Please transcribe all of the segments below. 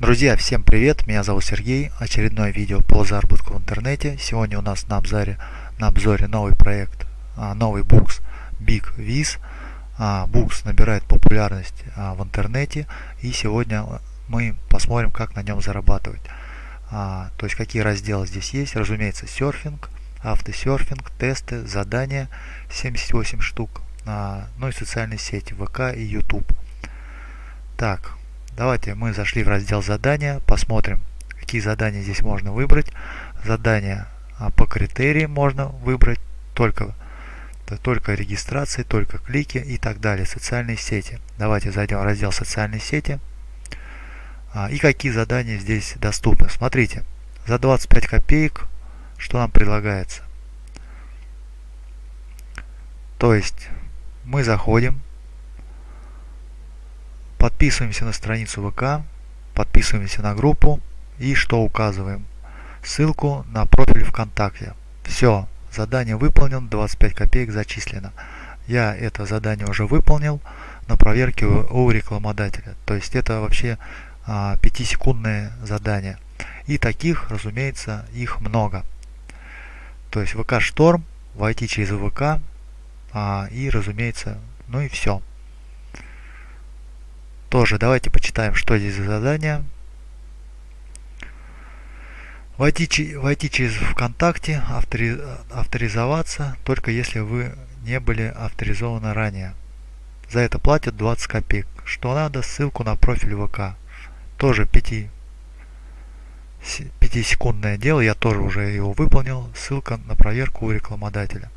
Друзья, всем привет! Меня зовут Сергей. Очередное видео по заработку в интернете. Сегодня у нас на обзоре, на обзоре новый проект, а, новый букс Big Viz. Букс набирает популярность а, в интернете и сегодня мы посмотрим, как на нем зарабатывать. А, то есть какие разделы здесь есть. Разумеется, серфинг, автосерфинг, тесты, задания 78 штук, ну и социальные сети ВК и YouTube. Так, Давайте мы зашли в раздел задания, посмотрим, какие задания здесь можно выбрать. Задания а, по критериям можно выбрать только, только регистрации, только клики и так далее. Социальные сети. Давайте зайдем в раздел социальные сети. А, и какие задания здесь доступны. Смотрите, за 25 копеек что нам предлагается. То есть мы заходим Подписываемся на страницу ВК, подписываемся на группу и что указываем? Ссылку на профиль ВКонтакте. Все, задание выполнено, 25 копеек зачислено. Я это задание уже выполнил на проверке у рекламодателя. То есть это вообще а, 5-секундное задание. И таких, разумеется, их много. То есть ВК Шторм, войти через ВК а, и, разумеется, ну и все. Тоже давайте почитаем, что здесь за задание. Войти, войти через ВКонтакте, автори, авторизоваться, только если вы не были авторизованы ранее. За это платят 20 копеек. Что надо, ссылку на профиль ВК. Тоже 5, 5 секундное дело, я тоже уже его выполнил. Ссылка на проверку у рекламодателя.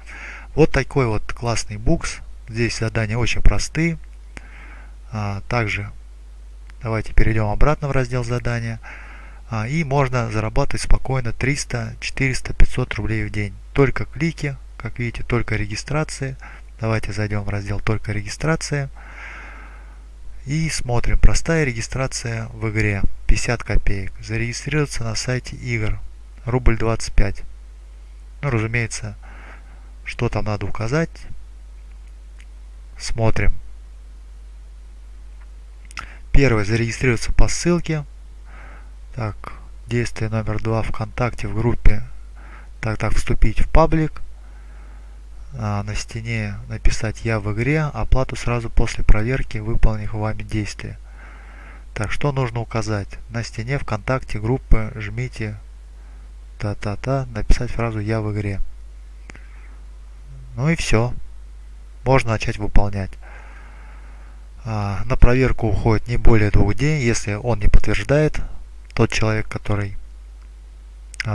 Вот такой вот классный букс. Здесь задания очень простые. А, также давайте перейдем обратно в раздел задания. А, и можно зарабатывать спокойно 300, 400, 500 рублей в день. Только клики, как видите, только регистрации. Давайте зайдем в раздел «Только регистрация». И смотрим. Простая регистрация в игре. 50 копеек. Зарегистрироваться на сайте игр. Рубль 25. Ну, разумеется, что там надо указать. Смотрим. Первое. Зарегистрироваться по ссылке. Так, действие номер два ВКонтакте в группе. Так, так, вступить в паблик. А, на стене написать «Я в игре», оплату сразу после проверки выполнив вами действия. Так, что нужно указать? На стене ВКонтакте группы жмите та-та-та, написать фразу «Я в игре». Ну и все. Можно начать выполнять. А, на проверку уходит не более двух дней, если он не подтверждает, тот человек, который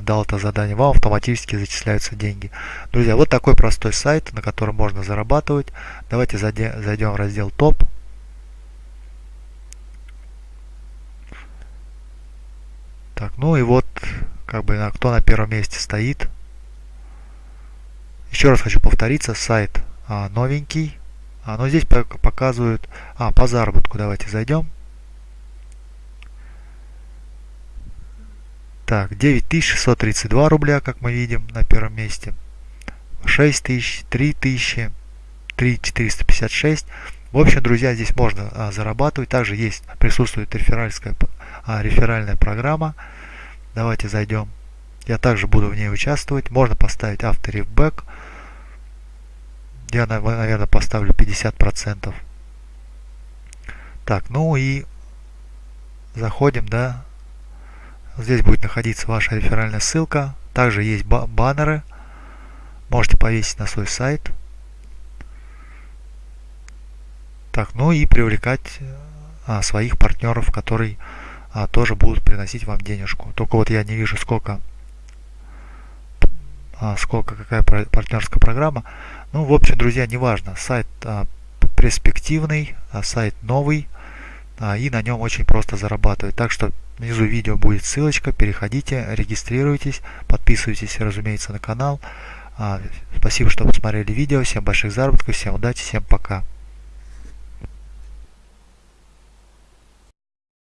дал это задание, вам автоматически зачисляются деньги. Друзья, вот такой простой сайт, на котором можно зарабатывать. Давайте зайдем в раздел топ. Так, ну и вот, как бы, кто на первом месте стоит. Еще раз хочу повториться, сайт а, новенький, а, но здесь показывают... А, по заработку давайте зайдем. Так, 9632 рубля, как мы видим, на первом месте. 6000, 3000, 3456. В общем, друзья, здесь можно а, зарабатывать. Также есть, присутствует реферальская, а, реферальная программа. Давайте зайдем. Я также буду в ней участвовать. Можно поставить авторефбэк. Я, наверное, поставлю 50%. Так, ну и заходим, да. Здесь будет находиться ваша реферальная ссылка. Также есть баннеры. Можете повесить на свой сайт. Так, ну и привлекать а, своих партнеров, которые а, тоже будут приносить вам денежку. Только вот я не вижу, сколько, сколько какая партнерская программа. Ну, в общем, друзья, неважно, сайт а, перспективный, а, сайт новый, а, и на нем очень просто зарабатывать. Так что внизу видео будет ссылочка, переходите, регистрируйтесь, подписывайтесь, разумеется, на канал. А, спасибо, что посмотрели видео, всем больших заработков, всем удачи, всем пока.